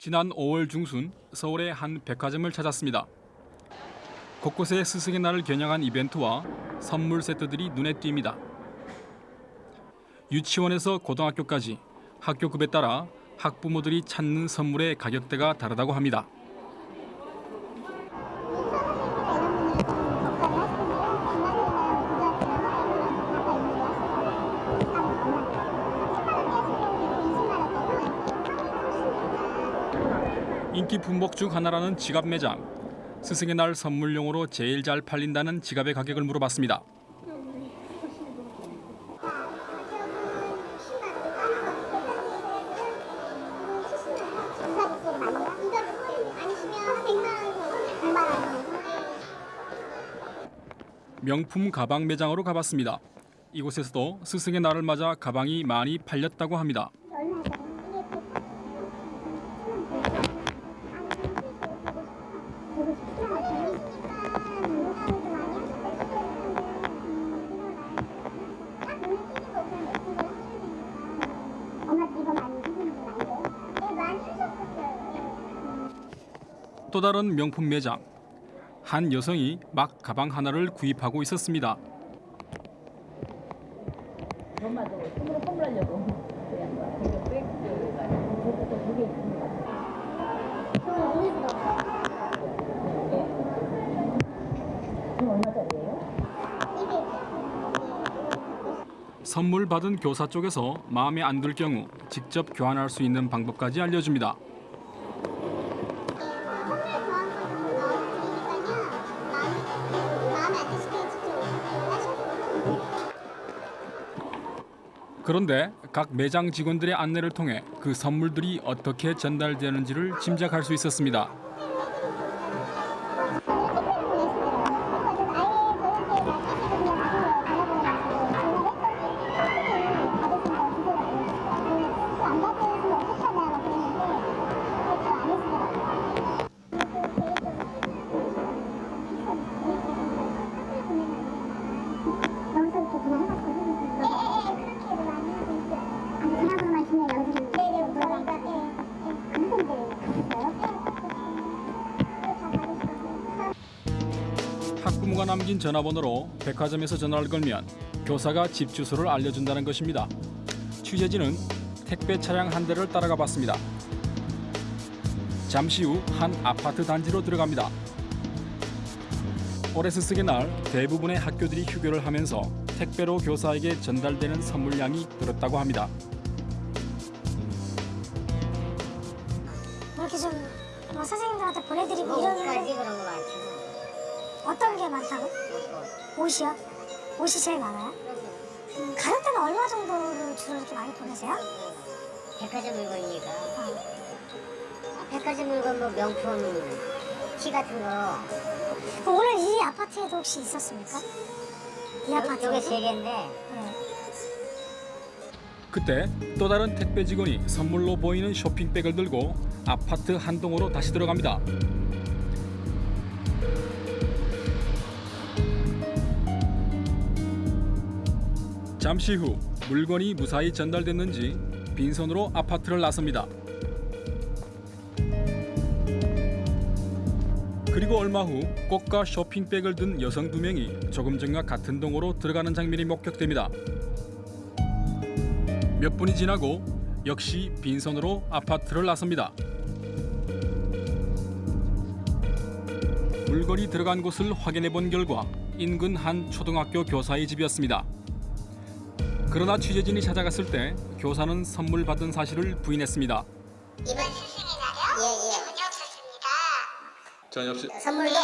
지난 5월 중순 서울의 한 백화점을 찾았습니다. 곳곳에 스승의 날을 겨냥한 이벤트와 선물 세트들이 눈에 띕니다. 유치원에서 고등학교까지 학교급에 따라 학부모들이 찾는 선물의 가격대가 다르다고 합니다. 인기 품목 중 하나라는 지갑 매장. 스승의 날 선물용으로 제일 잘 팔린다는 지갑의 가격을 물어봤습니다. 명품 가방 매장으로 가봤습니다. 이곳에서도 스승의 날을 맞아 가방이 많이 팔렸다고 합니다. 다른 명품 매장. 한 여성이 막 가방 하나를 구입하고 있었습니다. 선물 받은 교사 쪽에서 마음에 안 들 경우 직접 교환할 수 있는 방법까지 알려줍니다. 그런데 각 매장 직원들의 안내를 통해 그 선물들이 어떻게 전달되는지를 짐작할 수 있었습니다. 전화번호로 백화점에서 전화를 걸면 교사가 집 주소를 알려준다는 것입니다. 취재진은 택배 차량 한 대를 따라가 봤습니다. 잠시 후 한 아파트 단지로 들어갑니다. 올해 스승의 날 대부분의 학교들이 휴교를 하면서 택배로 교사에게 전달되는 선물량이 늘었다고 합니다. 이렇게 좀 뭐 선생님들한테 보내드리고 이러는데 그런 거 많죠. 어떤 게 많다고? 옷이요? 옷이 제일 많아요? 음, 가는 때는 얼마 정도를 주로 이렇게 많이 보내세요? 백화점 물건이니까. 어. 백화점 물건 뭐 명품 티 같은 거. 그럼 오늘 이 아파트에도 혹시 있었습니까? 이 여기 아파트에도? 세 개인데 네. 그때 또 다른 택배 직원이 선물로 보이는 쇼핑백을 들고 아파트 한 동으로 다시 들어갑니다. 잠시 후 물건이 무사히 전달됐는지 빈손으로 아파트를 나섭니다. 그리고 얼마 후 꽃과 쇼핑백을 든 여성 두 명이 조금 전과 같은 동으로 들어가는 장면이 목격됩니다. 몇 분이 지나고 역시 빈손으로 아파트를 나섭니다. 물건이 들어간 곳을 확인해 본 결과 인근 한 초등학교 교사의 집이었습니다. 그러나 취재진이 찾아갔을 때 교사는 선물 받은 사실을 부인했습니다. 이번 스승의 날이요? 예예. 전혀 없었습니다. 전혀 없이 선물도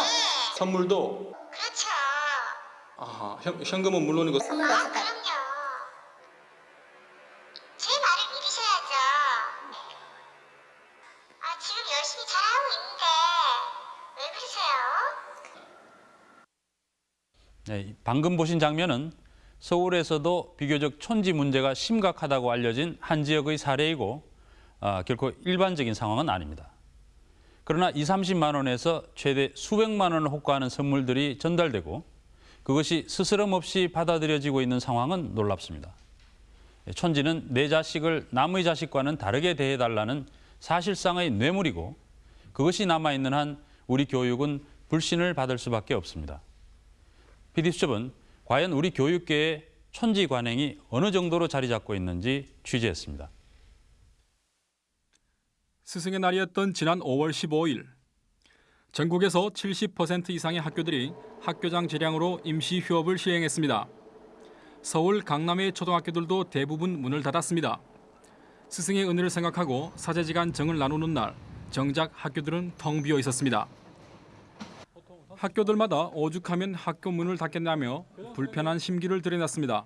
선물도 그렇죠. 아, 현, 현금은 물론이고 선물도 아, 없었다. 그럼요. 제 말을 믿으셔야죠. 아, 지금 열심히 잘하고 있는데 왜 그러세요? 네, 방금 보신 장면은 서울에서도 비교적 촌지 문제가 심각하다고 알려진 한 지역의 사례이고 아, 결코 일반적인 상황은 아닙니다. 그러나 2, 30만 원에서 최대 수백만 원을 호가하는 선물들이 전달되고 그것이 스스럼 없이 받아들여지고 있는 상황은 놀랍습니다. 촌지는 내 자식을 남의 자식과는 다르게 대해달라는 사실상의 뇌물이고 그것이 남아있는 한 우리 교육은 불신을 받을 수밖에 없습니다. PD수첩은 과연 우리 교육계의 천지 관행이 어느 정도로 자리 잡고 있는지 취재했습니다. 스승의 날이었던 지난 5월 15일 전국에서 70% 이상의 학교들이 학교장 재량으로 임시 휴업을 시행했습니다. 서울 강남의 초등학교들도 대부분 문을 닫았습니다. 스승의 은혜를 생각하고 사제지간 정을 나누는 날 정작 학교들은 텅 비어 있었습니다. 학교들마다 오죽하면 학교 문을 닫겠냐며 불편한 심기를 드러냈습니다.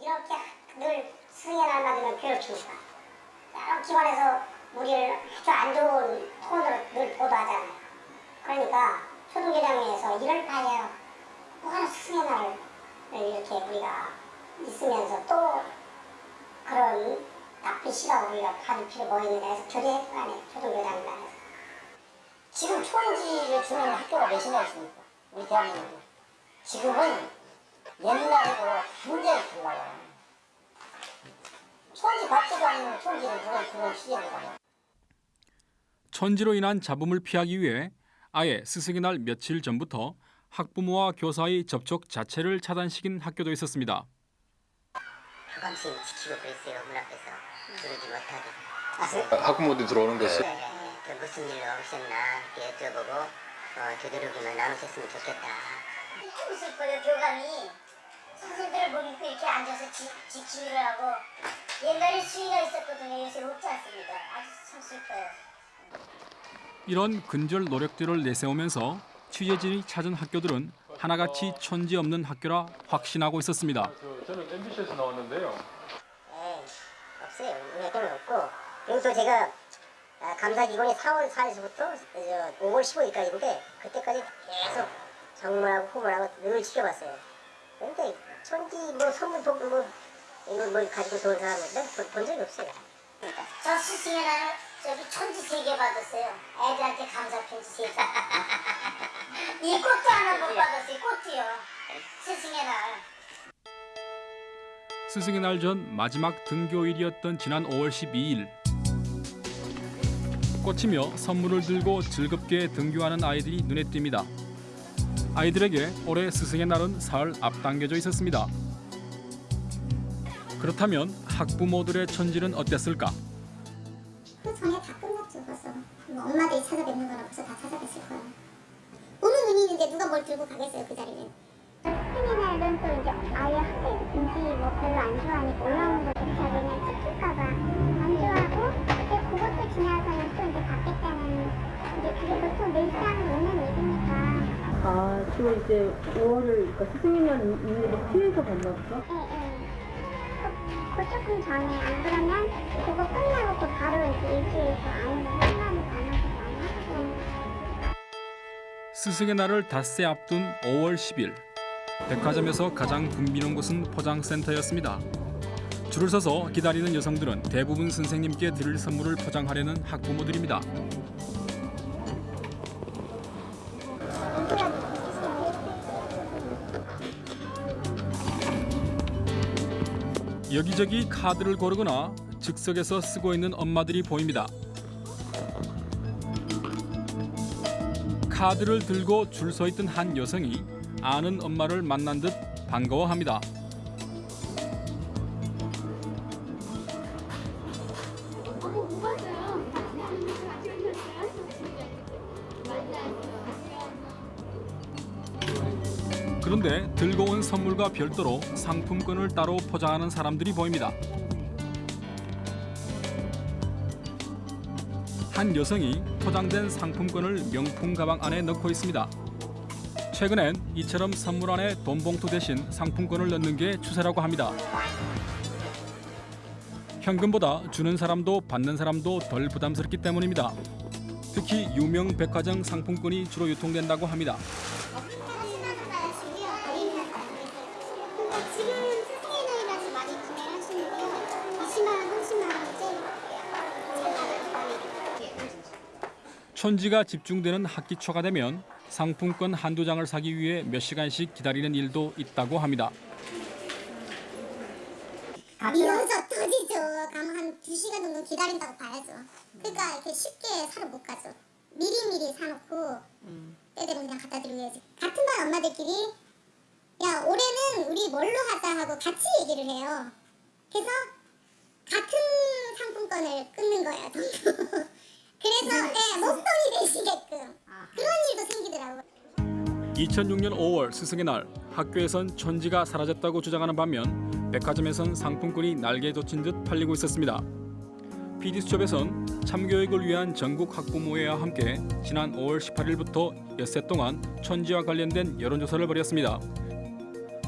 이렇게 늘 승의 날 맞으면 괴롭히니까 여러 기관에서 우리를 아주 안 좋은 톤으로 늘 보도하잖아요. 그러니까 초등교장에서 이럴 바에야 뭐하러 날을 이렇게 우리가 있으면서 또 그런 나쁜 시각으로 우리가 필요 뭐 있느냐 해서 거 아니에요. 초등교장단에서. 지금 초인지를 주는 학교가 몇이나 있습니까? 우리 대한민국에. 지금은 옛날에도 굉장히 달라요. 초인지 받지도 않는 초인지를 누가 주는 시절을 가요. 천지로 인한 잡음을 피하기 위해 아예 스승의 날 며칠 전부터 학부모와 교사의 접촉 자체를 차단시킨 학교도 있었습니다. 교감심 지키고 그랬어요. 문 앞에서 들어오지 못하게. 학부모들이 들어오는 것을 네, 네. 그 무슨 일 없었나 이렇게 여쭤보고 어, 교대로기만 나누셨으면 좋겠다. 참 슬퍼요 교감이 선생님들을 못 믿고 이렇게 앉아서 지, 지키기를 하고 옛날에 수위가 있었거든요. 요새 없지 않습니다. 아주 참 슬퍼요. 이런 근절 노력들을 내세우면서 취재진이 찾은 학교들은 하나같이 천지 없는 학교라 확신하고 있었습니다. 저는 MBC에서 나왔는데요. 그리고 또 제가 아, 감사기관이 4월 4일부터 5월 15일까지인데 그때까지 계속 정문하고 후문하고 늘 지켜봤어요. 그런데 천지 뭐 선물 복 뭐 이걸 뭘 가지고 좋은 사람은 난 본, 본 적이 없어요. 저 스승의 날은 저기 천지 세 개 받았어요. 애들한테 감사 편지 세 개. 이 꽃도 하나 못 받았어요. 꽃도요. 스승의 날. 스승의 날 전 마지막 등교일이었던 지난 5월 12일 꽃이며 선물을 들고 즐겁게 등교하는 아이들이 눈에 띕니다. 아이들에게 올해 스승의 날은 사흘 앞당겨져 있었습니다. 그렇다면 학부모들의 천지는 어땠을까? 그 전에 다 끝났죠 벌써 뭐 엄마들이 찾아뵙는 거나 벌써 다 찾아뵀을 거야 오는 눈이 있는데 누가 뭘 들고 가겠어요 그 자리는 스승의 날은 또 이제 아예 학생인지 뭐 별로 안 좋아하니까 올라오는 거 자기는 찍힐까봐 안 좋아하고 이제 그것도 지나서는 또 이제 받겠다는 이제 그게 보통 늘상 있는 일이니까. 아, 주로 이제 5월을, 그러니까 스승의 날 있는 피해서 봤나 보죠? 예예. 그, 그 조금 전에 안 그러면 그거 끝나고 그 바로 이제 상관이 안 하고 많이 하거든요 스승의 날을 닷새 앞둔 5월 10일 백화점에서 가장 붐비는 곳은 포장센터였습니다. 줄을 서서 기다리는 여성들은 대부분 선생님께 드릴 선물을 포장하려는 학부모들입니다. 여기저기 카드를 고르거나 즉석에서 쓰고 있는 엄마들이 보입니다. 카드를 들고 줄 서 있던 한 여성이 아는 엄마를 만난 듯 반가워합니다. 그런데 들고 온 선물과 별도로 상품권을 따로 포장하는 사람들이 보입니다. 한 여성이 포장된 상품권을 명품 가방 안에 넣고 있습니다. 최근엔 이처럼 선물 안에 돈 봉투 대신 상품권을 넣는 게 추세라고 합니다. 현금보다 주는 사람도 받는 사람도 덜 부담스럽기 때문입니다. 특히 유명 백화점 상품권이 주로 유통된다고 합니다. 지금 스승의 날이라서 많이 구매를 하시는데요 20만 원, 30만 원이지 촌지가 집중되는 학기 초가 되면 상품권 한두 장을 사기 위해 몇 시간씩 기다리는 일도 있다고 합니다. 미어져 터지죠. 가면 한 2시간 정도 기다린다고 봐야죠. 그러니까 이렇게 쉽게 사러 못 가죠. 미리미리 사놓고 때 되면 그냥 갖다 드리고 해야지. 같은 반 엄마들끼리 야 올해는 우리 뭘로 하자 하고 같이 얘기를 해요. 그래서 같은 상품권을 끊는 거예요. 그래서 네, 목돈이 되시게끔 그런 일도 생기더라고요. 2006년 5월 스승의 날 학교에선 천지가 사라졌다고 주장하는 반면 백화점에선 상품권이 날개 돋친 듯 팔리고 있었습니다. PD수첩에선 참교육을 위한 전국 학부모회와 함께 지난 5월 18일부터 엿새 동안 천지와 관련된 여론조사를 벌였습니다.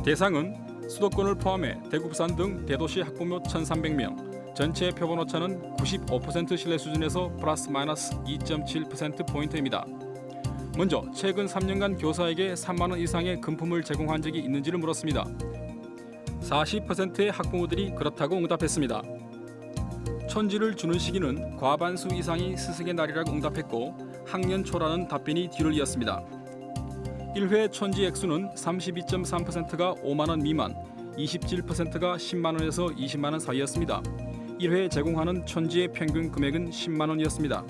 대상은 수도권을 포함해 대구 부산 등 대도시 학부모 1,300명, 전체 표본 오차는 95% 신뢰 수준에서 플러스 마이너스 2.7% 포인트입니다. 먼저 최근 3년간 교사에게 3만 원 이상의 금품을 제공한 적이 있는지를 물었습니다. 40%의 학부모들이 그렇다고 응답했습니다. 천지를 주는 시기는 과반수 이상이 스승의 날이라고 응답했고 학년 초라는 답변이 뒤를 이었습니다. 1회 천지 액수는 32.3%가 5만 원 미만, 27%가 10만 원에서 20만 원 사이였습니다. 1회 제공하는 천지의 평균 금액은 10만 원이었습니다.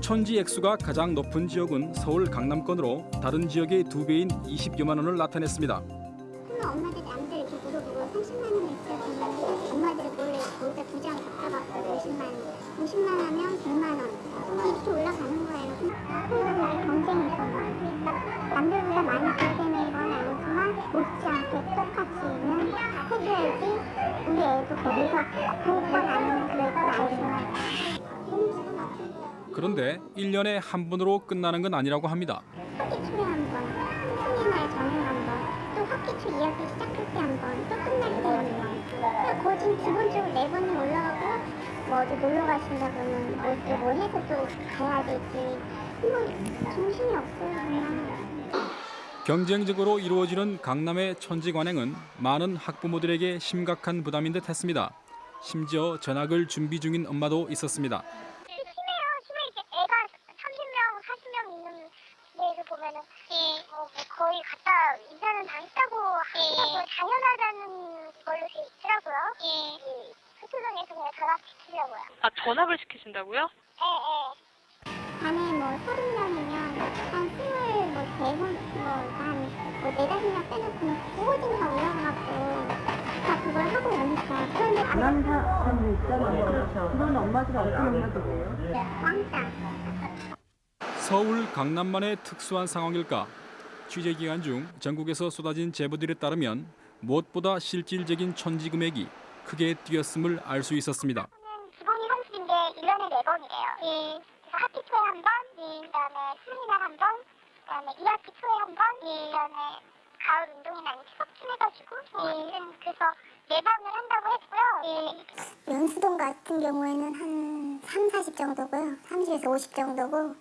천지 액수가 가장 높은 지역은 서울 강남권으로 다른 지역의 두 배인 20여만 원을 나타냈습니다. 그러면 엄마들 남들 이렇게 물어보고 30만 원 있어야 되는데 엄마들이 몰래 거기다 두장 갖다갖고 50만 원 50만 하면 100만 원. 이렇게 올라가는 거예요. 학생들과의 경쟁이잖아 남들보다 많이 벌되는 건 아니지만 못지않게 똑같이 는 해줘야지 우리 애도 거기서 교육권 아니면 그 애가 나오지만 그런데 1년에 한 번으로 끝나는 건 아니라고 합니다. 학기 초에 한 번, 스승의 날 전에 한 번, 또 학기 초 2학기 시작할 때 한 번, 또 끝날 때 한 번. 그러니까 거의 지금 기본적으로 네 번이 올라가고 뭐 어디 놀러 가신다 그러면 뭐, 이렇게 뭐 해서 또 가야 되지. 뭐 정신이 없어요 그냥. 경쟁적으로 이루어지는 강남의 천지 관행은 많은 학부모들에게 심각한 부담인 듯 했습니다. 심지어 전학을 준비 중인 엄마도 있었습니다. 심해요. 심해 이렇게 애가 30명, 40명 있는 데를 보면은 어, 뭐 거의 갖다 이사는 당했다고 하고 당연하다는 걸로 돼 있더라고요. 예. 수도동에서 그냥 전학시키려고요. 아 전학을 시키신다고요? 예, 예. 반에 뭐 서른 명이면 한 스물 뭐 대선 뭐한뭐 네다섯 명 빼놓고는 구호진가 올라가고 다 그걸 하고 오니까 그런데 안 하는 사람도 있잖아요. 그렇죠. 그런 엄마들은 어떤 엄마들이에요? 왕따. 서울 강남만의 특수한 상황일까? 취재 기간 중 전국에서 쏟아진 제보들에 따르면 무엇보다 실질적인 천지 금액이 크게 뛰었음을 알 수 있었습니다. 기본이 30인데 1년에 4번이래요. 예. 그래서 학기 초에 한 번, 예. 그다음에 수능이날 한 번, 그다음에 2학기 초에 한 번, 예. 그다음에 가을 운동이나 아니면 추석쯤 해가지고 예. 그래서 네 번을 한다고 했고요. 예. 연수동 같은 경우에는 한 3, 40 정도고요. 30에서 50 정도고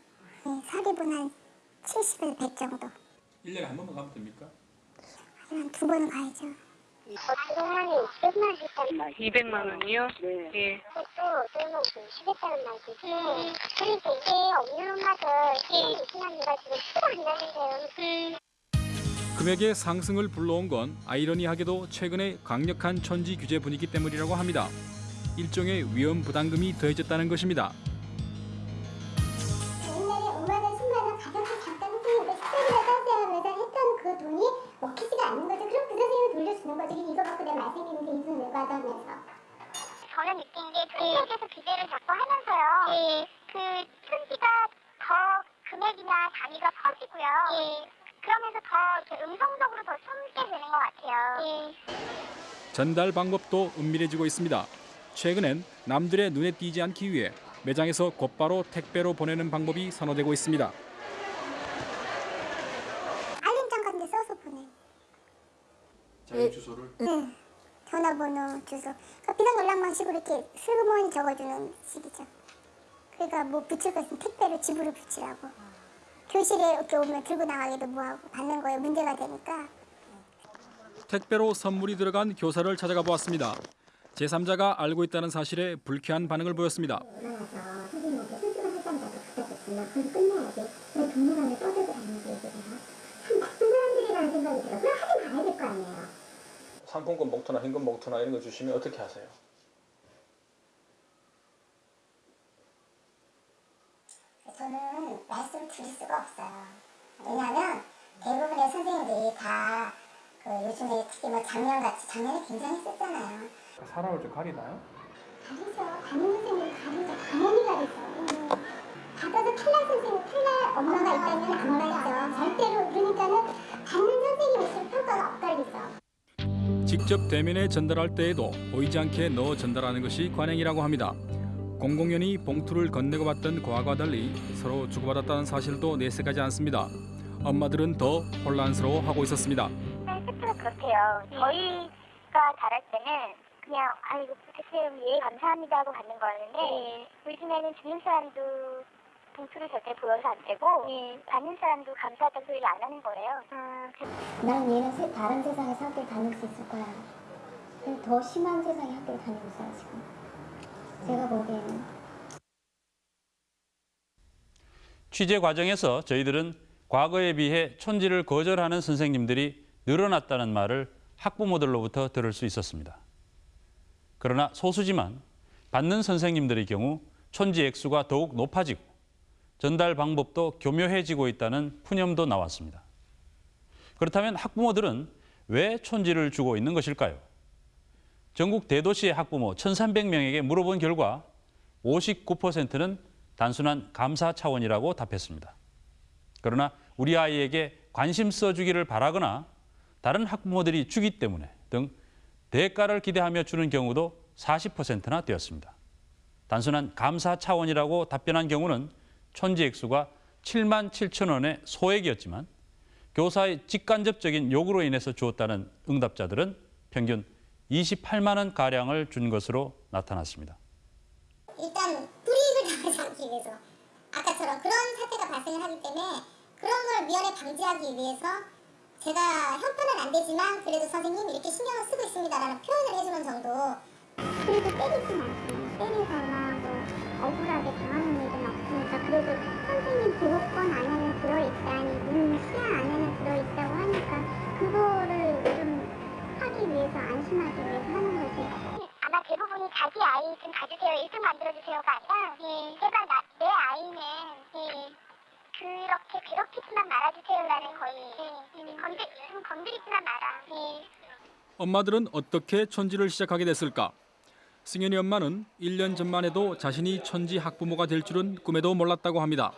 예. 사립은 한 70에서 100 정도. 1년에 한 번만 가면 됩니까? 한 두 번은 가야죠. 그동안에 200만 했단 말이에요. 200만 원이요? 네. 예. 또 말이지. 그러니까 이게 없는 엄마들 이 신앙이가 지금 수가 안 나는데요. 금액의 상승을 불러온 건 아이러니하게도 최근의 강력한 천지 규제 분위기 때문이라고 합니다. 일종의 위험 부담금이 더해졌다는 것입니다. 이거 갖고 내가 말씀드리는데 이 돈을 받아면서. 저는 느낀 게 통계에서 규제를 자꾸 하면서요. 그 천지가 더 금액이나 단위가 커지고요. 그러면서 더 이렇게 음성적으로 더 숨게 되는 것 같아요. 전달 방법도 은밀해지고 있습니다. 최근엔 남들의 눈에 띄지 않기 위해 매장에서 곧바로 택배로 보내는 방법이 선호되고 있습니다. 알림장 같은 데 써서 보내. 자기 주소를 네. 전화번호, 주소. 그러니까 비상 연락 방 식으로 이렇게 슬그머니 적어주는 식이죠. 그러니까 뭐 붙일 거 있으면 택배로 집으로 붙이라고. 교실에 이렇게 오면 들고 나가기도 뭐하고 받는 거에 문제가 되니까. 택배로 선물이 들어간 교사를 찾아가 보았습니다. 제3자가 알고 있다는 사실에 불쾌한 반응을 보였습니다. 상품권 봉투나 현금 봉투나 이런 거 주시면 어떻게 하세요? 저는 말씀 드릴 수가 없어요. 왜냐하면 대부분의 선생님들이 다 그 요즘에 특히 뭐 작년같이 작년에 굉장히 썼잖아요. 사람을 좀 가리나요? 가리죠. 담임 선생님 가리죠. 당연히 가리죠. 받아서 탈날 선생님 탈날 엄마가 있다면 안 가리죠. 절대로 그러니까는 받는 선생님이 있으면 평가가 엇갈리죠. 직접 대면에 전달할 때에도 보이지 않게 넣어 전달하는 것이 관행이라고 합니다. 공공연히 봉투를 건네고 받던 과거와 달리 서로 주고받았다는 사실도 내색하지 않습니다. 엄마들은 더 혼란스러워하고 있었습니다. 팩트가 그렇대요. 저희가 잘할 때는 그냥 아이고 부탁해요 예 감사합니다 하고 받는 거였는데 요즘에는 주는 사람도 봉투를 절대 보여서 안 되고 받는 사람도 감사하다는 소리를 안 하는 거예요. 아, 난 얘는 세, 다른 세상에서 학교를 다닐 수 있을 거야. 더 심한 세상에 학교를 다니고 있어요 지금. 제가 보기에는. 취재 과정에서 저희들은 과거에 비해 촌지를 거절하는 선생님들이 늘어났다는 말을 학부모들로부터 들을 수 있었습니다. 그러나 소수지만 받는 선생님들의 경우 촌지 액수가 더욱 높아지고 전달 방법도 교묘해지고 있다는 푸념도 나왔습니다. 그렇다면 학부모들은 왜 촌지를 주고 있는 것일까요? 전국 대도시의 학부모 1,300명에게 물어본 결과 59%는 단순한 감사 차원이라고 답했습니다. 그러나 우리 아이에게 관심 써주기를 바라거나 다른 학부모들이 주기 때문에 등 대가를 기대하며 주는 경우도 40%나 되었습니다. 단순한 감사 차원이라고 답변한 경우는 촌지 액수가 7만 7천 원의 소액이었지만 교사의 직간접적인 요구로 인해서 주었다는 응답자들은 평균 28만 원 가량을 준 것으로 나타났습니다. 일단 불이익을 당하지 않기 위해서 아까처럼 그런 사태가 발생을 하기 때문에 그런 걸 미연에 방지하기 위해서 제가 형편은 안 되지만 그래도 선생님 이렇게 신경을 쓰고 있습니다라는 표현을 해주는 정도 그래도 때리진 않습니다. 때리거나 뭐 억울하게 당하는 일은 없으니까 그래도 선생님 보호권 안에는 들어있다니 문 시야 안에는 들어있다고 하니까 그거를 좀 하기 위해서 안심하기 위해서 하는 거지. 아마 대부분이 자기 아이 좀 가주세요 1등 만들어주세요가 아니라 제가 나, 내 아이는 그렇게 괴롭히지만 말아주세요라는 거의 건드, 좀 건드리지만 마라 엄마들은 어떻게 촌지를 시작하게 됐을까? 승현이 엄마는 1년 전만 해도 자신이 촌지 학부모가 될 줄은 꿈에도 몰랐다고 합니다.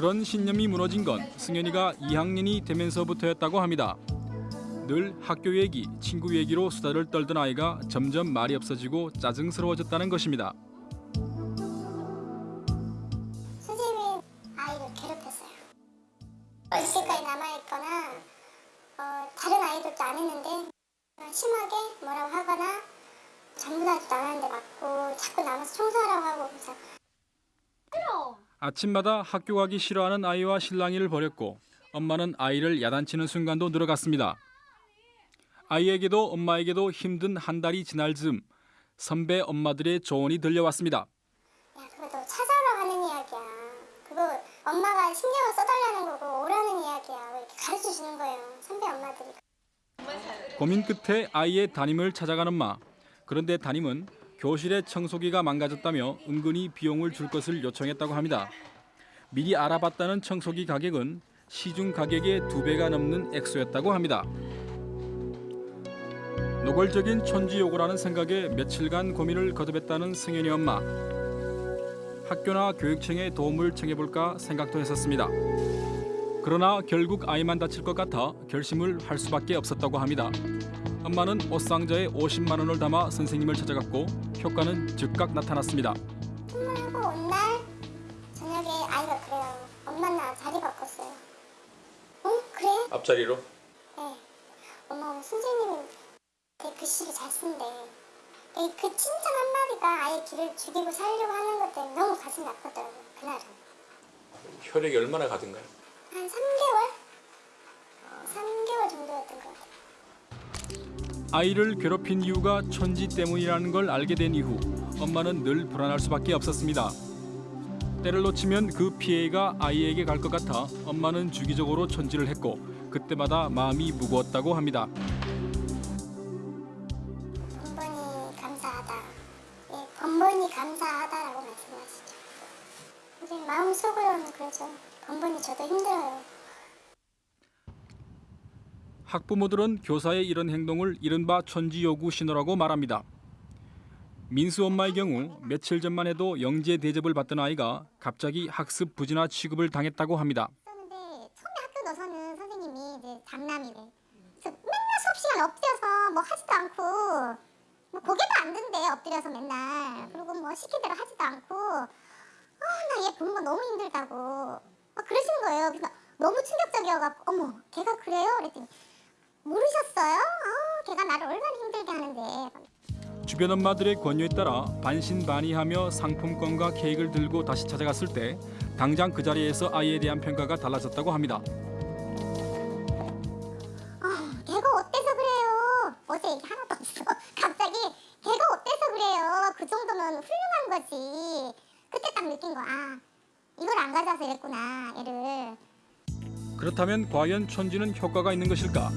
그런 신념이 무너진 건 승현이가 2학년이 되면서부터였다고 합니다. 늘 학교 얘기, 친구 얘기로 수다를 떨던 아이가 점점 말이 없어지고 짜증스러워졌다는 것입니다. 선생님이 아이를 괴롭혔어요. 이때까지 남아있거나 어, 다른 아이들도 안 했는데 심하게 뭐라고 하거나 전부 다 나가는데 맞고 자꾸 남아서 청소하라고 하고 그래서 아침마다 학교 가기 싫어하는 아이와 실랑이를 벌였고 엄마는 아이를 야단치는 순간도 늘어갔습니다. 아이에게도 엄마에게도 힘든 한 달이 지날 즈음 선배 엄마들의 조언이 들려왔습니다. 야 그거 너 찾아오라고 하는 이야기야. 그거 엄마가 신경을 써달라는 거고 오라는 이야기야. 왜 이렇게 가르쳐 주는 거예요. 선배 엄마들이. 고민 끝에 아이의 담임을 찾아간 엄마. 그런데 담임은 교실의 청소기가 망가졌다며 은근히 비용을 줄 것을 요청했다고 합니다. 미리 알아봤다는 청소기 가격은 시중 가격의 두 배가 넘는 액수였다고 합니다. 노골적인 촌지 요구라는 생각에 며칠간 고민을 거듭했다는 승현이 엄마. 학교나 교육청에 도움을 청해볼까 생각도 했었습니다. 그러나 결국 아이만 다칠 것 같아 결심을 할 수밖에 없었다고 합니다. 엄마는 옷상자에 50만 원을 담아 선생님을 찾아갔고 효과는 즉각 나타났습니다. 선물하고 온 날 저녁에 아이가 그래요. 엄마 나 자리 바꿨어요. 어? 그래? 앞자리로? 네. 엄마 오늘 선생님이 되게 글씨를 잘 쓴대. 이그 칭찬 한마디가 아예 길을 죽이고 살려고 하는 것 때문에 너무 가슴이 아팠더라고요. 그날은. 혈액이 얼마나 가든가요? 한 3개월? 3개월 정도였던 것같 아이를 괴롭힌 이유가 천지 때문이라는 걸 알게 된 이후 엄마는 늘 불안할 수밖에 없었습니다. 때를 놓치면 그 피해가 아이에게 갈 것 같아 엄마는 주기적으로 천지를 했고 그때마다 마음이 무거웠다고 합니다. 번번이 감사하다. 예, 번번이 감사하다라고 말씀하시죠. 마음속으로는 그러죠. 번번이 저도 힘들어요. 학부모들은 교사의 이런 행동을 이른바 천지 요구 신호라고 말합니다. 민수 엄마의 경우 며칠 전만 해도 영재 대접을 받던 아이가 갑자기 학습 부진화 취급을 당했다고 합니다. 맨날 수업 시간 엎드려서 뭐 하지도 않고 뭐 고개도 안 든대 엎드려서 맨날. 그리고 뭐 시킨 대로 하지도 않고 아 나 얘 보는 거 너무 힘들다고 막 그러시는 거예요. 그래서 너무 충격적이어갖고 어머 걔가 그래요? 그랬더니 모르셨어요? 아 걔가 나를 얼마나 힘들게 하는데 주변 엄마들의 권유에 따라 반신반의하며 상품권과 케이크를 들고 다시 찾아갔을 때 당장 그 자리에서 아이에 대한 평가가 달라졌다고 합니다. 아, 걔가 어때서 그래요? 어제 얘기 하나도 없어. 갑자기 걔가 어때서 그래요? 그 정도면 훌륭한 거지. 그때 딱 느낀 거, 아, 이걸 안 가져와서 이랬구나, 얘를. 그렇다면 과연 천지는 효과가 있는 것일까?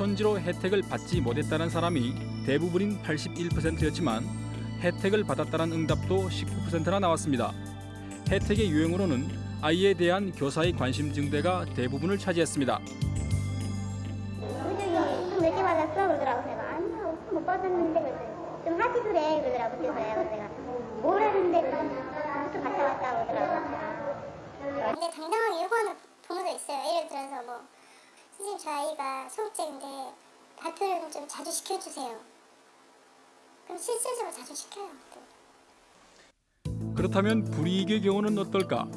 천지로 혜택을 받지 못했다는 사람이 대부분인 81%였지만 혜택을 받았다는 응답도 19%나 나왔습니다. 혜택의 유형으로는 아이에 대한 교사의 관심 증대가 대부분을 차지했습니다. 우정이 좀 늦게 받았어 그러더라고 제가 아니요 못 받았는데 좀 하지 그래 그러더라고 그래서 내가 뭘 했는데 무슨 갔다 왔다 그러더라고 근데 당당하게 요구하는 부모도 있어요. 예를 들어서 뭐, 선생님, 저 아이가 소극적인데 발표를 좀 자주 시켜주세요. 그럼 실질적으로 자주 시켜요. 또. 그렇다면 불이익의 경우는 어떨까?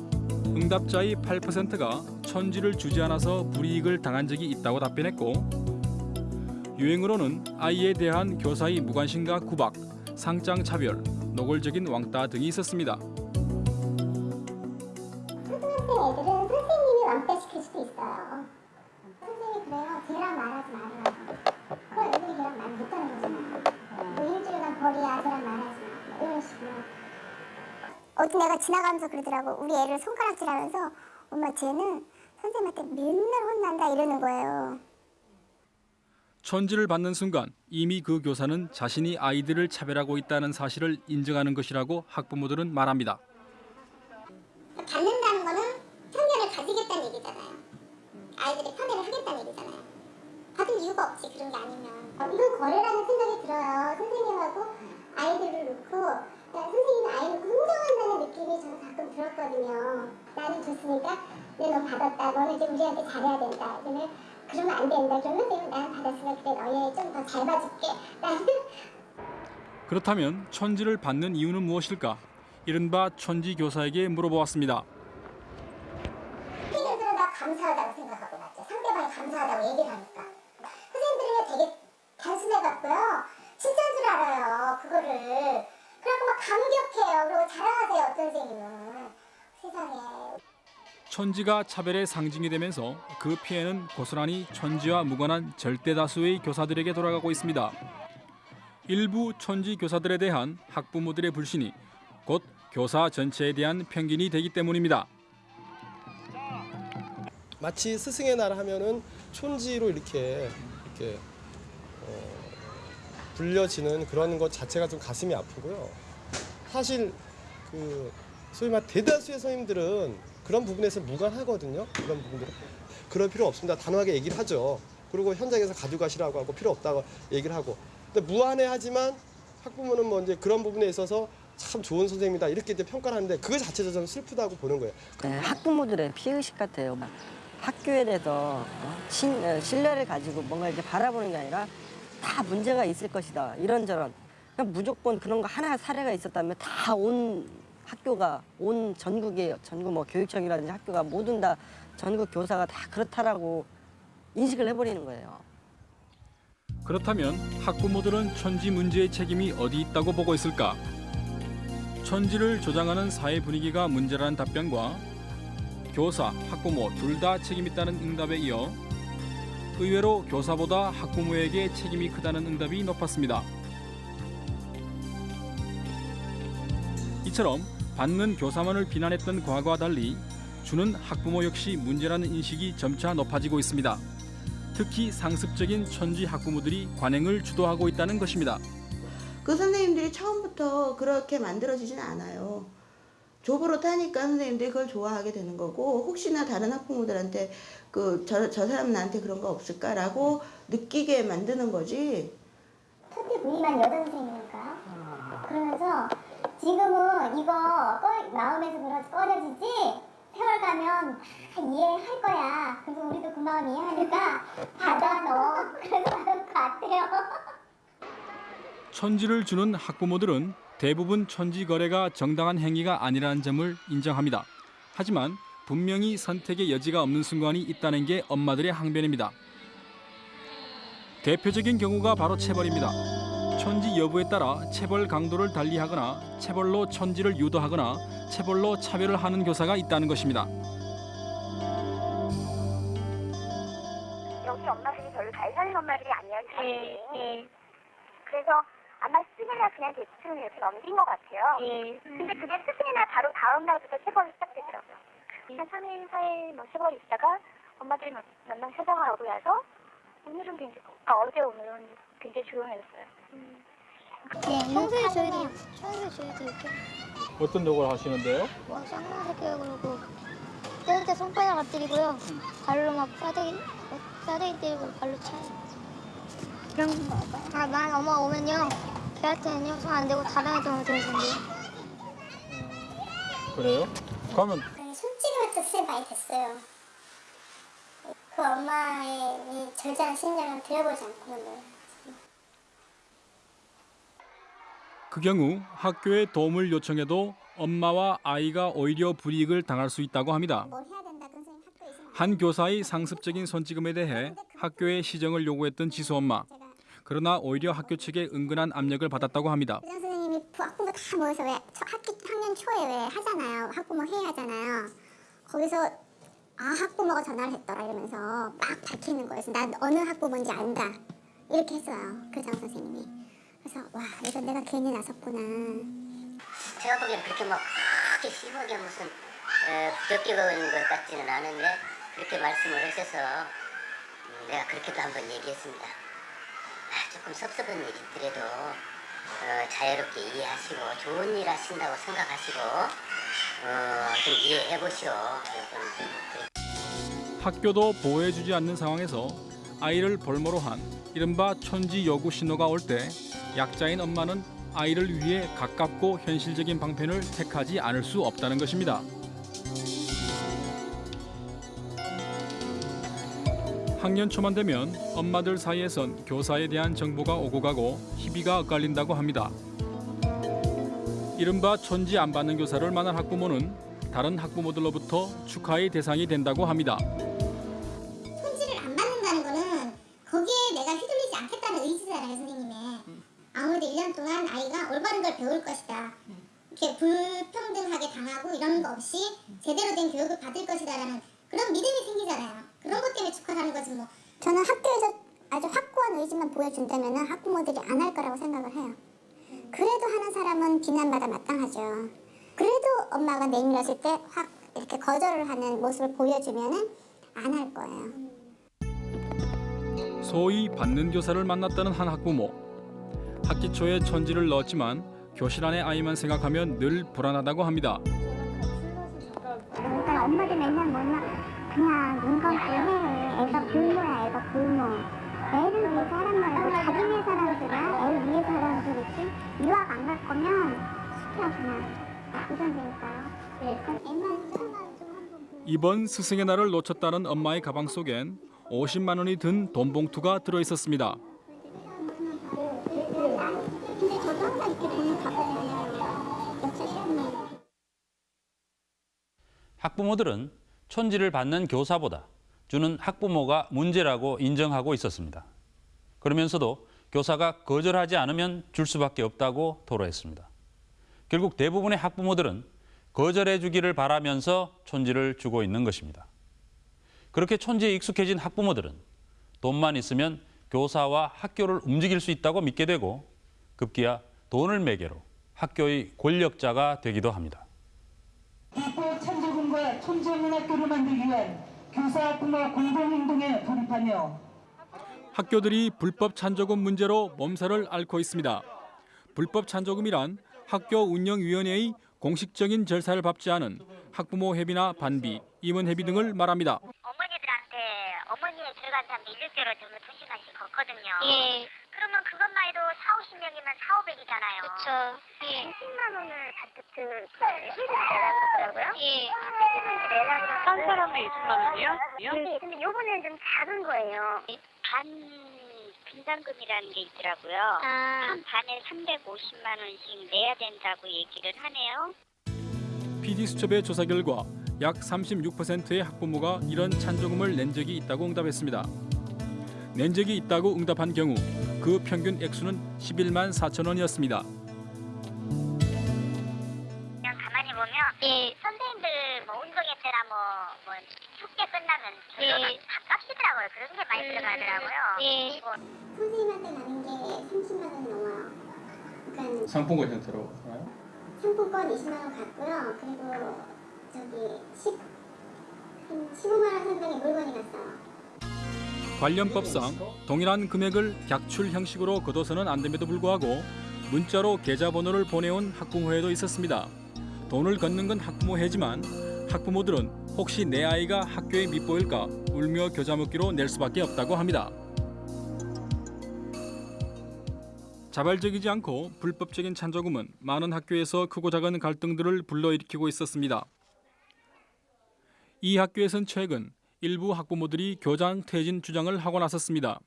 응답자의 8%가 천지를 주지 않아서 불이익을 당한 적이 있다고 답변했고 유행으로는 아이에 대한 교사의 무관심과 구박, 상장 차별, 노골적인 왕따 등이 있었습니다. 초등학생 애들은 선생님이 왕따시킬 수도 있어요. 선생님이 그래요. 걔랑 말하지 말아요. 그럼 애들이 걔랑 말 못하는 거잖아요. 벌이야, 걔랑 말하지 마. 뭐 이런 식으로. 어떤 애가 지나가면서 그러더라고. 우리 애를 손가락질하면서 엄마 쟤는 선생님한테 맨날 혼난다 이러는 거예요. 천지를 받는 순간 이미 그 교사는 자신이 아이들을 차별하고 있다는 사실을 인정하는 것이라고 학부모들은 말합니다. 받는다는 거는 편견을 가지겠다는 얘기잖아요. 아이들이 편애를 하겠다는 얘기잖아요. 받을 이유가 없지 그런 게 아니면. 어, 이건 거래라는 생각이 들어요. 선생님하고 아이들을 놓고 야, 선생님이 아이를 긍정한다는 느낌이 저는 가끔 들었거든요. 나는 줬으니까 내너 받았다. 너는 이제 우리한테 잘해야 된다. 이러면 그러면 안 된다. 그러면 선생님 나는 받았으면 그래 너희 좀더 잘 봐줄게. 나는 그렇다면 천지를 받는 이유는 무엇일까? 이른바 천지 교사에게 물어보았습니다. 선생님들은 다 감사하다고 생각하고 맞죠. 상대방이 감사하다고 얘기를 하니까. 단순해갖고요. 진짜인 줄 알아요. 그거를. 그래갖고 막 감격해요. 그리고 자랑하세요. 어떤 선생님은. 세상에. 천지가 차별의 상징이 되면서 그 피해는 고스란히 천지와 무관한 절대 다수의 교사들에게 돌아가고 있습니다. 일부 천지 교사들에 대한 학부모들의 불신이 곧 교사 전체에 대한 편견이 되기 때문입니다. 마치 스승의 날 하면은 촌지로 이렇게 이렇게 어, 불려지는 그런 것 자체가 좀 가슴이 아프고요. 사실 그 소위 말 대다수의 선생님들은 그런 부분에서 무관하거든요. 그런 부분들은 그럴 필요 없습니다. 단호하게 얘기를 하죠. 그리고 현장에서 가져가시라고 하고 필요 없다고 얘기를 하고. 근데 무한해하지만 학부모는 뭐 이제 그런 부분에 있어서 참 좋은 선생님이다 이렇게 이제 평가를 하는데 그거 자체도 저는 슬프다고 보는 거예요. 네, 학부모들의 피해의식 같아요. 학교에 대해서 어, 신, 어, 신뢰를 가지고 뭔가 이렇게 바라보는 게 아니라 다 문제가 있을 것이다. 이런저런. 그냥 무조건 그런 거 하나 사례가 있었다면 다 온 학교가 온 전국의 전국 뭐 교육청이라든지 학교가 모든 다 전국 교사가 다 그렇다라고 인식을 해버리는 거예요. 그렇다면 학부모들은 천지 문제의 책임이 어디 있다고 보고 있을까? 천지를 조장하는 사회 분위기가 문제라는 답변과 교사, 학부모 둘 다 책임 있다는 응답에 이어 의외로 교사보다 학부모에게 책임이 크다는 응답이 높았습니다. 이처럼 받는 교사만을 비난했던 과거와 달리 주는 학부모 역시 문제라는 인식이 점차 높아지고 있습니다. 특히 상습적인 천지 학부모들이 관행을 주도하고 있다는 것입니다. 그 선생님들이 처음부터 그렇게 만들어지진 않아요. 조보로 타니까 선생님들이 그걸 좋아하게 되는 거고 혹시나 다른 학부모들한테 그 저 저 사람 나한테 그런 거 없을까라고 느끼게 만드는 거지. 첫째 부임한 여자 선생님이니까요. 그러면서 지금은 이거 꺼, 마음에서 그러- 꺼려지지 세월 가면 다 이해할 거야. 그래서 우리도 그 마음 이해하니까 받아 너. 그래서 받을 것 같아요. 천지를 주는 학부모들은 대부분 천지 거래가 정당한 행위가 아니라는 점을 인정합니다. 하지만 분명히 선택의 여지가 없는 순간이 있다는 게 엄마들의 항변입니다. 대표적인 경우가 바로 체벌입니다. 천지 여부에 따라 체벌 강도를 달리하거나 체벌로 천지를 유도하거나 체벌로 차별을 하는 교사가 있다는 것입니다. 여기 엄마들이 별로 잘 사는 엄마들이 예, 사실. 예, 그래서 아마 스승의 날 그냥 대충 이렇게 넘긴 것 같아요. 예. 근데 그게 스승의 날 바로 다음 날부터 체벌이 시작되더라고요. 한 3일, 4일 뭐 체벌이 있다가 엄마들이 몇명 사정을 하고 나서 오늘은 굉장히, 아, 어제 오늘은 굉장히 조용해졌어요. 네, 평소에 저희도 평소에 저희도 이렇게 어떤 욕을 하시는데요? 뭐 쌍놈새끼야 그러고 때릴 때 손바닥 엎드리고요. 발로 막 싸대기 싸대기 때리고 발로 차요. 그런 거 봐요. 아만 엄마 오면요. 걔한테는요 손 안 대고 다른 애들만 대는데요. 그래요? 그러면 손찌르면 뜻을 많이 됐어요. 그 엄마의 이 절제한 심정을 들여보지 않고는 그 경우 학교에 도움을 요청해도 엄마와 아이가 오히려 불이익을 당할 수 있다고 합니다. 한 교사의 상습적인 손찌검에 대해 학교에 시정을 요구했던 지수 엄마. 그러나 오히려 학교 측에 은근한 압력을 받았다고 합니다. 부장 선생님이 부- 학부모 다 모여서 왜 초- 학기 학년 초에 왜 하잖아요. 학부모 회의 하잖아요. 거기서 아 학부모가 전화를 했더라 이러면서 막 밝히는 거예요. 난 어느 학부모인지 안다 이렇게 했어요. 교장 선생님이. 그래서 와 이거 내가 괜히 나섰구나. 제가 보기엔 그렇게 막 크게 심하게 무슨 에, 부적격한 것 같지는 않은데 그렇게 말씀을 하셔서 음, 내가 그렇게도 한번 얘기했습니다. 아, 조금 섭섭한 일이더라도 어, 자유롭게 이해하시고 좋은 일 하신다고 생각하시고 어, 좀 이해해 보시오. 학교도 보호해주지 않는 상황에서 아이를 볼모로 한 이른바 천지 요구 신호가 올 때 약자인 엄마는 아이를 위해 가깝고 현실적인 방편을 택하지 않을 수 없다는 것입니다. 학년 초만 되면 엄마들 사이에선 교사에 대한 정보가 오고 가고 희비가 엇갈린다고 합니다. 이른바 천지 안 받는 교사를 만난 학부모는 다른 학부모들로부터 축하의 대상이 된다고 합니다. 손질을 안 받는다는 거는 거기에 내가 휘둘리지 않겠다는 의지잖아요 선생님의 아무래도 1년 동안 아이가 올바른 걸 배울 것이다 이렇게 불평등하게 당하고 이런 거 없이 제대로 된 교육을 받을 것이다라는 그런 믿음이 생기잖아요 그런 것 때문에 축하하는 거지 뭐 저는 학교에서 아주 확고한 의지만 보여준다면 학부모들이 안 할 거라고 생각을 해요 그래도 하는 사람은 비난받아 마땅하죠 그래도 엄마가 내밀었을 때 확 이렇게 거절을 하는 모습을 보여주면은 안할 거예요. 소위 받는 교사를 만났다는 한 학부모. 학기 초에 천지를 넣었지만 교실 안의 아이만 생각하면 늘 불안하다고 합니다. 그러니까 엄마들 맨날 뭐나 그냥 눈 감고 해. 애가 굶어야 애가 굶어. 애를 위해서 하란 말고 자기 위해서라는 소리야. 애를 위해서 하라는 소리지. 유학 안 갈 거면 시켜 그냥. 네. 이번 스승의 날을 놓쳤다는 엄마의 가방 속엔 50만 원이 든 돈 봉투가 들어 있었습니다. 학부모들은 촌지를 받는 교사보다 주는 학부모가 문제라고 인정하고 있었습니다. 그러면서도 교사가 거절하지 않으면 줄 수밖에 없다고 토로했습니다. 결국 대부분의 학부모들은 거절해 주기를 바라면서 촌지를 주고 있는 것입니다. 그렇게 촌지에 익숙해진 학부모들은 돈만 있으면 교사와 학교를 움직일 수 있다고 믿게 되고 급기야 돈을 매개로 학교의 권력자가 되기도 합니다. 찬조금과 천재문학교를 만들기 위한 교사 부모 공동행동에 돌입하며 학교들이 불법 찬조금 문제로 몸살을 앓고 있습니다. 불법 찬조금이란 학교 운영위원회의 공식적인 절차를 밟지 않은 학부모 회비나 반비, 임원 회비 등을 말합니다. 어머니들한테 어머니의 들어간 사람들 1개월 정도 2시간씩 걷거든요. 예. 그러면 그것만 해도 4, 50명이면 4, 500이잖아요. 그쵸. 예. 10만 원을 잔뜩 그 내라더라고요. 예. 한 사람에 20만 원이요? 네, 근데 요번에는 좀 작은 거예요. 반 분담금이라는 게 있더라고요. 아. 한 반에 350만 원씩 내야 된다고 얘기를 하네요. PD수첩의 조사 결과 약 36%의 학부모가 이런 찬조금을 낸 적이 있다고 응답했습니다. 낸 적이 있다고 응답한 경우 그 평균 액수는 11만 4천 원이었습니다. 그냥 가만히 보면 예. 선생님들 뭐 운동회 때나 뭐, 뭐 축제 끝나면 예. 결론은 밥값이더라고요. 그런 게 많이 음. 들어가더라고요. 예. 뭐 선생님한테 나는 게 30만 원이 넘어요. 그러니까 상품권 형태로 하나요? 상품권 20만 원 갔고요. 그리고 저기 10, 한 15만 원 상당의 물건이 갔어요. 관련법상 동일한 금액을 객출 형식으로 거둬서는 안 됨에도 불구하고 문자로 계좌번호를 보내온 학부모회도 있었습니다. 돈을 걷는 건 학부모회지만 학부모들은 혹시 내 아이가 학교에 밉보일까 울며 겨자 먹기로 낼 수밖에 없다고 합니다. 자발적이지 않고 불법적인 찬조금은 많은 학교에서 크고 작은 갈등들을 불러일으키고 있었습니다. 이 학교에선 최근 일부 학부모들이 교장 퇴진 주장을 하고 나섰습니다.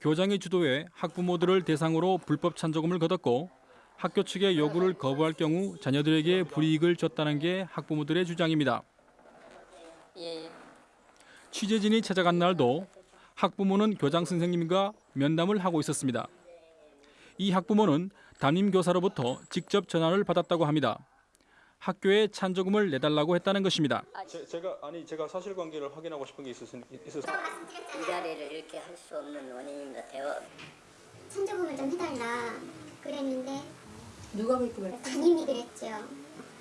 교장의 주도에 학부모들을 대상으로 불법 찬조금을 거뒀고 학교 측의 요구를 거부할 경우 자녀들에게 불이익을 줬다는 게 학부모들의 주장입니다. 취재진이 찾아간 날도 학부모는 교장 선생님과 면담을 하고 있었습니다. 이 학부모는 담임 교사로부터 직접 전화를 받았다고 합니다. 학교에 찬조금을 내달라고 했다는 것입니다. 제, 가 아니 제가 사실관계를 확인하고 싶은 게 있었 있어서 이 자리를 이렇게 할 수 없는 원인인 것 같아요. 천조금을 좀 해달라 그랬는데 누가 그렇게 말했어요? 담임이 그랬죠.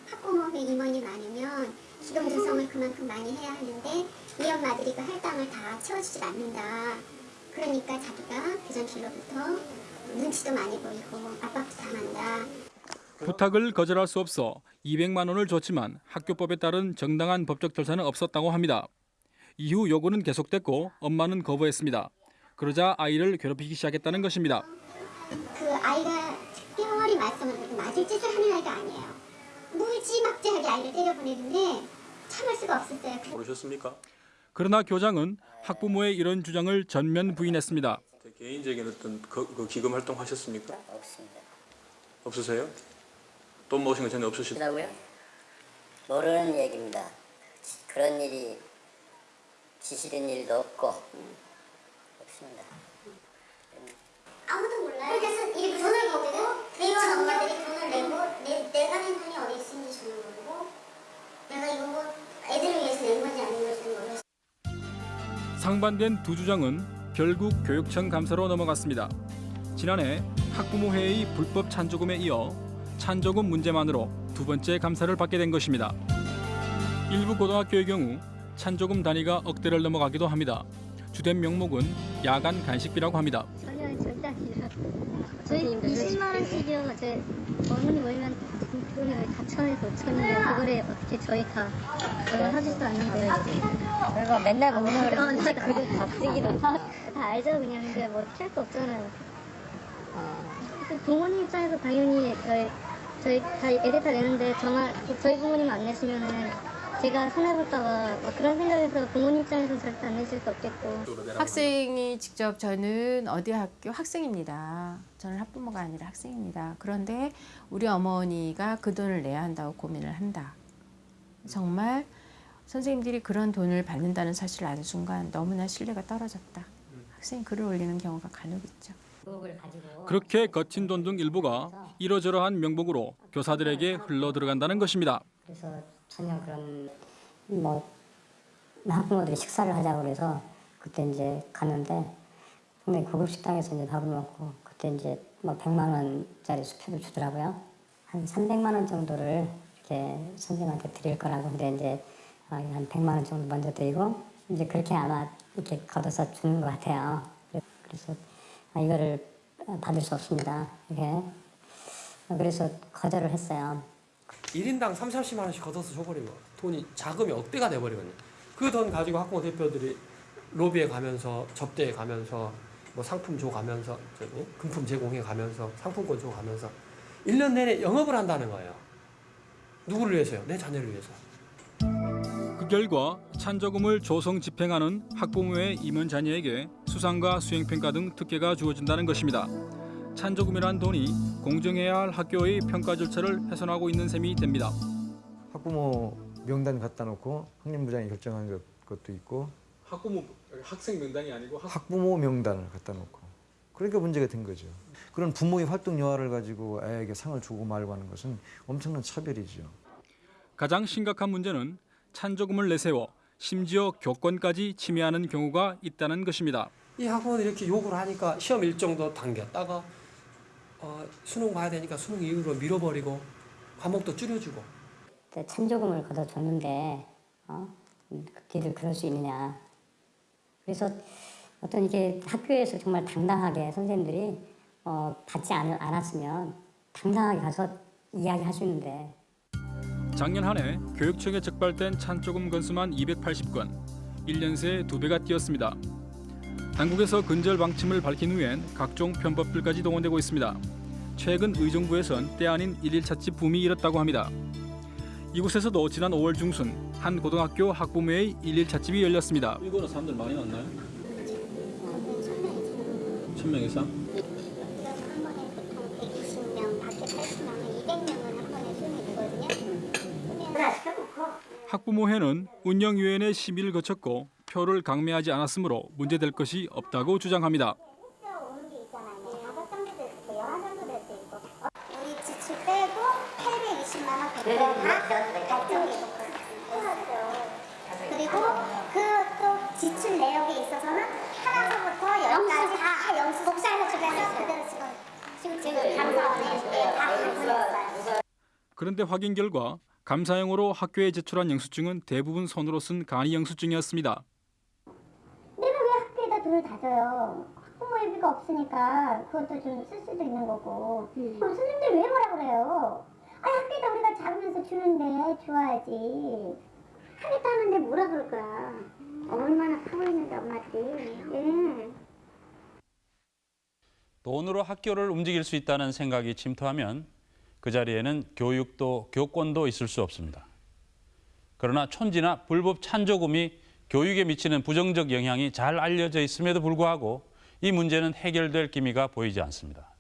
학부모회 임원이 많으면 기동 조성을 그만큼 많이 해야 하는데 이 엄마들이 그 할당을 다 채워주지 않는다. 그러니까 자기가 교장실로부터 눈치도 많이 보이고 압박도 당한다. 부탁을 거절할 수 없어 200만 원을 줬지만 학교법에 따른 정당한 법적 절차는 없었다고 합니다. 이후 요구는 계속됐고 엄마는 거부했습니다. 그러자 아이를 괴롭히기 시작했다는 것입니다. 그 아이가 말썽을 부리고 맞을 짓을 하는 아이가 아니에요. 무지막지하게 아이를 때려보내는데 참을 수가 없었어요. 모르셨습니까? 그러나 교장은 학부모의 이런 주장을 전면 부인했습니다. 개인적인 어떤 그, 그 기금 활동 하셨습니까? 없습니다. 없으세요? 돈 모으신 건 전혀 없으시다. 라고요? 모르는 얘기입니다. 그런 일이 지시된 일도 없고 없습니다. 아무도 몰라요. 그래서 이렇게 돈을 보고 이런 엄마들이 돈을 내고 내, 내가 낸 돈이 어디 있는지 저는 모르고 내가 이거 뭐 애들을 위해서 낸 건지 아닌 건지 모르겠어요. 상반된 두 주장은 결국 교육청 감사로 넘어갔습니다. 지난해 학부모 회의 불법 찬조금에 이어 찬조금 문제만으로 두 번째 감사를 받게 된 것입니다. 일부 고등학교의 경우 찬조금 단위가 억대를 넘어가기도 합니다. 주된 명목은 야간 간식비라고 합니다. 전혀 절대 아니라 저희 20만 원씩이요. 제 어머니 모이면 돈이 4천에서 5천이에요. 그거를 어떻게 저희 다 저희 하지도 않는데 저희가 맨날 먹는 거를 진짜 그게 다 쓰기도 다 알죠 그냥 근데 뭐 어떻게 할수 없잖아요. 그 부모님 입장에서 당연히 저희 저희 다 애들 다 내는데 저만 저희 부모님 안 내시면은 제가 손해볼까봐 막 그런 생각에서 부모님 입장에서 절대 안 내실 수 없겠고 학생이 직접 저는 어디 학교 학생입니다. 저는 학부모가 아니라 학생입니다. 그런데 우리 어머니가 그 돈을 내야 한다고 고민을 한다. 정말 선생님들이 그런 돈을 받는다는 사실을 아는 순간 너무나 신뢰가 떨어졌다. 학생이 글을 올리는 경우가 간혹 있죠. 그렇게 거친 돈 등 일부가 이러저러한 명목으로 교사들에게 흘러 들어간다는 것입니다. 그래서 전혀 그런 뭐 학부모들이 식사를 하자고 그래서 그 그때 이제 갔는데 상당히 고급 식당에서 이제 밥을 먹고 그때 이제 뭐 100만 원짜리 수표를 주더라고요. 한 300만 원 정도를 이렇게 선생님한테 드릴 거라고 근데 이제 어, 한 100만 원 정도 먼저 드리고 이제 그렇게 아마 이렇게 걷어서 주는 것 같아요. 그래서 아, 이거를 받을 수 없습니다. 이렇게 그래서 거절을 했어요. 1인당 3, 40만 원씩 걷어서 줘버리면 돈이 자금이 억대가 돼버리거든요. 그 돈 가지고 학부모 대표들이 로비에 가면서 접대에 가면서 뭐 상품 줘 가면서 금품 제공해 가면서 상품권 줘 가면서 1년 내내 영업을 한다는 거예요. 누구를 위해서요? 내 자녀를 위해서. 그 결과 찬조금을 조성 집행하는 학부모의 임원 자녀에게 수상과 수행평가 등 특혜가 주어진다는 것입니다. 찬조금이란 돈이 공정해야 할 학교의 평가 절차를 훼손하고 있는 셈이 됩니다. 학부모 명단 갖다 놓고 학년부장이 것, 것도 있고 학부모 학생 명단이 아니고 학 부모 명단을 갖다 놓고 그러니까 문제가 된 거죠. 그런 부모의 활동 여하를 가지고 아이에게 상을 주고 말고 하는 것은 엄청난 차별이죠. 가장 심각한 문제는 찬조금을 내세워 심지어 교권까지 침해하는 경우가 있다는 것입니다. 이 학부모들이 이렇게 요구를 하니까 시험 일정도 당겼다가 어, 수능 봐야 되니까 수능 이후로 밀어버리고 과목도 줄여주고 참조금을 걷어줬는데 어? 니들 그럴 수 있느냐. 그래서 어떤 이게 학교에서 정말 당당하게 선생님들이 어, 받지 않, 않았으면 당당하게 가서 이야기할 수 있는데 작년 한 해 교육청에 적발된 찬조금 건수만 280건, 1년 새두 배가 뛰었습니다. 당국에서 근절 방침을 밝힌 후엔 각종 편법들까지 동원되고 있습니다. 최근 의정부에선 때 아닌 일일 찻집 붐이 일었다고 합니다. 이곳에서도 지난 5월 중순 한 고등학교 학부모의 일일 찻집이 열렸습니다. 이거는 사람들 많이 왔나요? 천명 이상? 한 번에 보통 120명, 밖에 80명, 200명은 한 번에 수능이 되거든요. 학부모회는 운영위원회 심의를 거쳤고 표를 강매하지 않았으므로 문제될 것이 없다고 주장합니다. 820만 원다 발전기 그리고 그 또 지출 내역에 있어서는 하나서부터 열까지 다 영수 복사해서 주면서 그대로 지금 지금 지금 감사원에 다 보냈어요. 그런데 확인 결과 감사용으로 학교에 제출한 영수증은 대부분 손으로 쓴 간이 영수증이었습니다. 내가 왜 학교에다 돈을 다 줘요? 학부모 예비가 없으니까 그것도 좀 쓸 수도 있는 거고. 그럼 선생님들 왜 뭐라 그래요? 아 학교에다 우리가 작으면서 주는데 좋아야지. 하겠다 하는데 뭐라 그럴 거야. 얼마나 크고 있는데 엄마들이. 예. 돈으로 학교를 움직일 수 있다는 생각이 침투하면 그 자리에는 교육도 교권도 있을 수 없습니다. 그러나 촌지나 불법 찬조금이 교육에 미치는 부정적 영향이 잘 알려져 있음에도 불구하고 이 문제는 해결될 기미가 보이지 않습니다.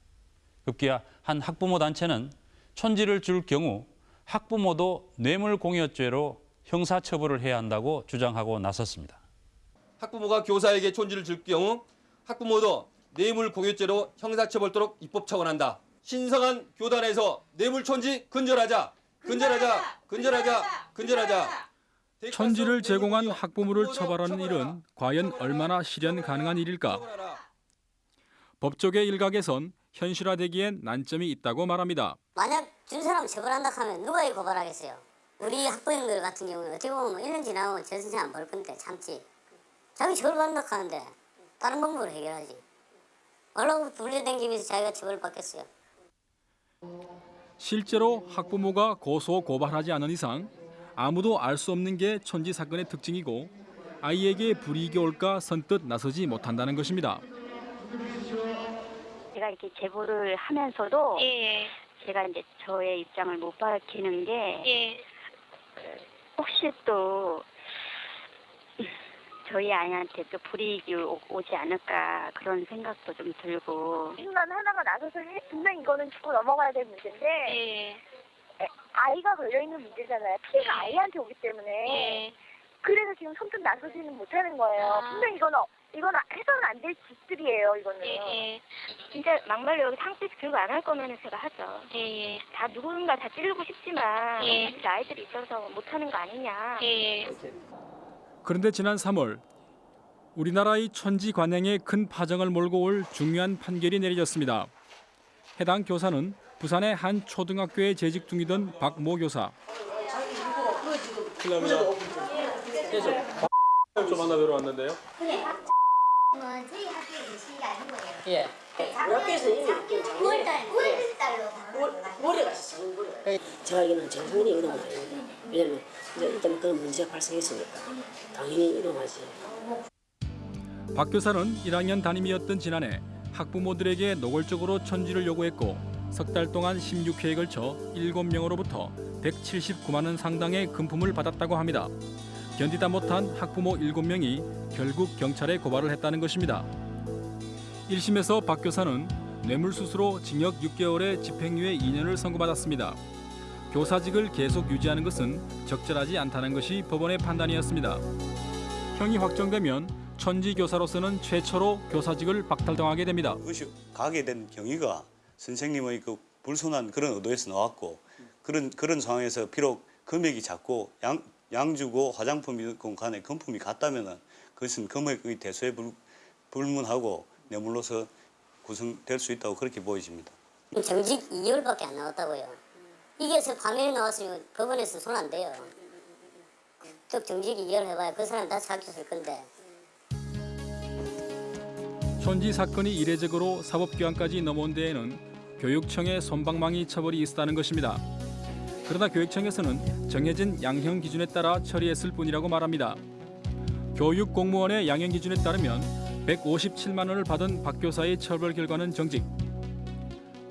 급기야 한 학부모 단체는 촌지를 줄 경우 학부모도 뇌물공여죄로 형사처벌을 해야 한다고 주장하고 나섰습니다. 학부모가 교사에게 촌지를 줄 경우 학부모도 뇌물 공유죄로 형사처벌도록 입법 처분한다. 신성한 교단에서 뇌물 촌지 근절하자. 근절하자. 근절하자. 근절하자. 천지를 제공한 학부모를 처벌하는 일은 과연 얼마나 실현 가능한 일일까? 법조계 일각에선 현실화되기엔 난점이 있다고 말합니다. 만약 준 사람 처벌한다 하면 누가 이 고발하겠어요? 우리 학부형들 같은 경우는 어떻게 보면 1년 지나면 저 선생 안벌 건데 참지. 자기 처벌받는다 하는데 다른 방법으로 해결하지. 얼라고 불려댕기면서 자기가 처벌받겠어요. 실제로 학부모가 고소 고발하지 않은 이상 아무도 알 수 없는 게 천지 사건의 특징이고 아이에게 불이익이 올까 선뜻 나서지 못한다는 것입니다. 제가 이렇게 제보를 하면서도 예. 제가 이제 저의 입장을 못 밝히는 게 예. 혹시 또 저희 아이한테 또 불이익이 오- 오지 않을까 그런 생각도 좀 들고 인간 하나가 나서서 해- 분명 이거는 짚고 넘어가야 될 문제인데 예. 에, 아이가 걸려 있는 문제잖아요. 피해가 아이한테 오기 때문에 그래서 지금 선뜻 나서지는 못하는 거예요. 아. 분명 이거는 어- 이거는 해서는 안 될 짓들이에요. 이거는. 예, 진짜 막말로 여기 상습 교육 안 할 거면 제가 하죠. 다 누군가 다 찌르고 싶지만 예. 우리 아이들이 있어서 못하는 거 아니냐. 그런데 지난 3월 우리나라의 천지 관행에 큰 파장을 몰고 올 중요한 판결이 내려졌습니다. 해당 교사는 부산의 한 초등학교에 재직 중이던 박모 교사. 좀 만나 뵈러 왔는데요. 저희 아닌 거예요. 예. 학교에서 이미 9월달, 9월달로 모레 갔어, 모레. 제가 이거는 정상인이 이러면 아닙니다. 왜냐면 이제 일단 그런 문제가 발생했으니까 당연히 이러하지. 박 교사는 1학년 담임이었던 지난해 학부모들에게 노골적으로 천지를 요구했고 석 달 동안 16회에 걸쳐 7명으로부터 179만 원 상당의 금품을 받았다고 합니다. 견디다 못한 학부모 7명이 결국 경찰에 고발을 했다는 것입니다. 1심에서 박 교사는 뇌물수수로 징역 6개월에 집행유예 2년을 선고받았습니다. 교사직을 계속 유지하는 것은 적절하지 않다는 것이 법원의 판단이었습니다. 형이 확정되면 천지 교사로서는 최초로 교사직을 박탈당하게 됩니다. 그것이 가게 된 경위가 선생님의 그 불순한 그런 의도에서 나왔고 그런 그런 상황에서 비록 금액이 작고 양 양주고 화장품이건 간에 금품이 같다면은 그것은 금액의 대소에 불, 불문하고 뇌물로서 구성될 수 있다고 그렇게 보여집니다. 정직 2개월밖에 안 나왔다고요. 이게 서 파면이 나왔으면 법원에서 손안 대요. 즉 정직 2개월 해봐야 그 사람 다 잡혔을 건데. 천지 사건이 이례적으로 사법기관까지 넘어온 데에는 교육청의 손방망이 처벌이 있었다는 것입니다. 그러나 교육청에서는 정해진 양형 기준에 따라 처리했을 뿐이라고 말합니다. 교육 공무원의 양형 기준에 따르면 157만 원을 받은 박 교사의 처벌 결과는 정직.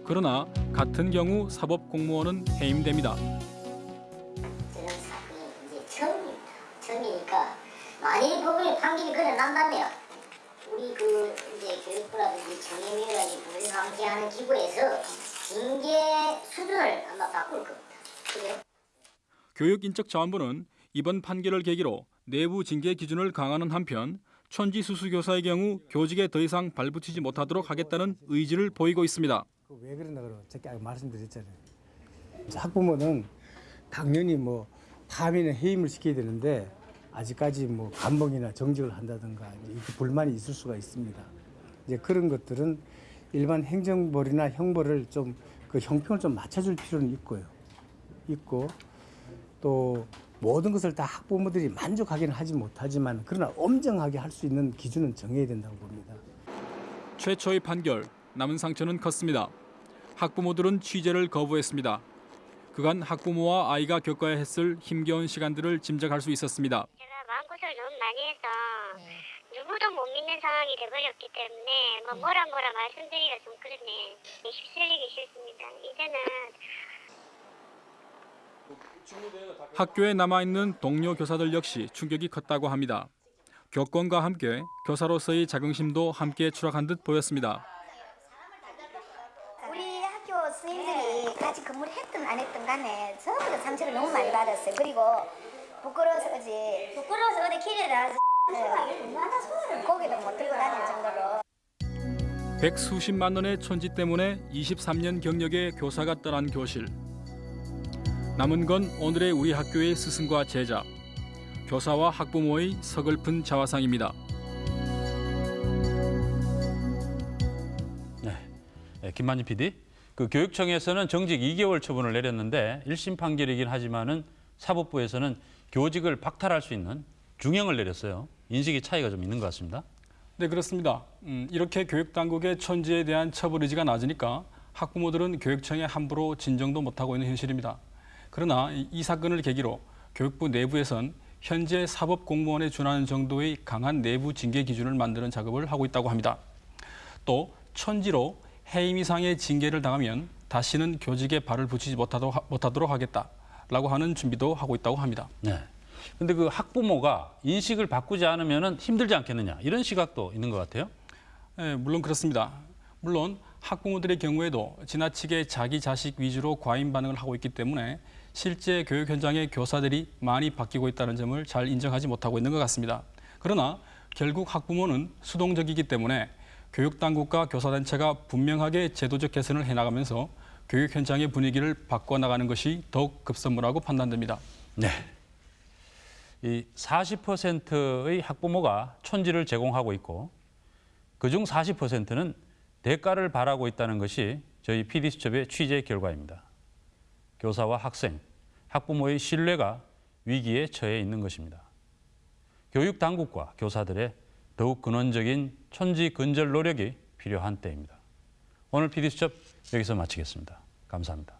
그러나 같은 경우 사법 공무원은 해임됩니다. 저는 사건이 이제 처음입니다. 처음이니까 만약에 법원에 판결이 그래 난다면 우리 그 이제 교육부라든지 정예위원회라든지 불방지하는 기구에서 징계 수준을 아마 바꿀 겁니다. 교육인적자원부는 이번 판결을 계기로 내부 징계 기준을 강화하는 한편 천지 수수 교사의 경우 교직에 더 이상 발붙이지 못하도록 하겠다는 의지를 보이고 있습니다. 왜 그러나 그러 제가 말씀드렸잖아요. 학부모는 당연히 뭐 파면에 해임을 시켜야 되는데 아직까지 뭐 감봉이나 정직을 한다든가 이렇게 불만이 있을 수가 있습니다. 이제 그런 것들은 일반 행정벌이나 형벌을 좀 그 형평을 좀 맞춰줄 필요는 있고요. 있고 또 모든 것을 다 학부모들이 만족하기는 하지 못하지만 그러나 엄정하게 할 수 있는 기준은 정해야 된다고 봅니다. 최초의 판결, 남은 상처는 컸습니다. 학부모들은 취재를 거부했습니다. 그간 학부모와 아이가 겪어야 했을 힘겨운 시간들을 짐작할 수 있었습니다. 마음고생을 너무 많이 해서 누구도 못 믿는 상황이 돼버렸기 때문에 뭐 뭐라 뭐라 말씀드리기가 좀 그러네. 휩쓸리기 싫습니다. 이제는 학교에 남아있는 동료 교사들 역시 충격이 컸다고 합니다. 교권과 함께 교사로서의 자긍심도 함께 추락한 듯 보였습니다. 같이 근무를 했든 안 했든 간에 전부 다 상처를 너무 많이 받았어요. 그리고 부끄러워서 어지 부끄러워서 어디 길에 나와서 고개도 못 들고 다닐 정도로 백수십만 원의 천지 때문에 23년 경력의 교사가 떠난 교실. 남은 건 오늘의 우리 학교의 스승과 제자, 교사와 학부모의 서글픈 자화상입니다. 네, 김만희 PD. 그 교육청에서는 정직 2개월 처분을 내렸는데 1심 판결이긴 하지만은 사법부에서는 교직을 박탈할 수 있는 중형을 내렸어요. 인식의 차이가 좀 있는 것 같습니다. 네 그렇습니다. 음, 이렇게 교육 당국의 천지에 대한 처벌 의지가 낮으니까 학부모들은 교육청에 함부로 진정도 못하고 있는 현실입니다. 그러나 이, 이 사건을 계기로 교육부 내부에선 현재 사법 공무원에 준하는 정도의 강한 내부 징계 기준을 만드는 작업을 하고 있다고 합니다. 또 천지로 해임 이상의 징계를 당하면 다시는 교직에 발을 붙이지 못하도록, 못하도록 하겠다라고 하는 준비도 하고 있다고 합니다. 네. 근데 그 학부모가 인식을 바꾸지 않으면 힘들지 않겠느냐 이런 시각도 있는 것 같아요. 네, 물론 그렇습니다. 물론 학부모들의 경우에도 지나치게 자기 자식 위주로 과잉 반응을 하고 있기 때문에 실제 교육 현장의 교사들이 많이 바뀌고 있다는 점을 잘 인정하지 못하고 있는 것 같습니다. 그러나 결국 학부모는 수동적이기 때문에 교육당국과 교사단체가 분명하게 제도적 개선을 해나가면서 교육 현장의 분위기를 바꿔나가는 것이 더욱 급선무라고 판단됩니다. 네. 이 40%의 학부모가 촌지를 제공하고 있고 그중 40%는 대가를 바라고 있다는 것이 저희 PD수첩의 취재 결과입니다. 교사와 학생, 학부모의 신뢰가 위기에 처해 있는 것입니다. 교육 당국과 교사들의 더욱 근원적인 천지 근절 노력이 필요한 때입니다. 오늘 PD수첩 여기서 마치겠습니다. 감사합니다.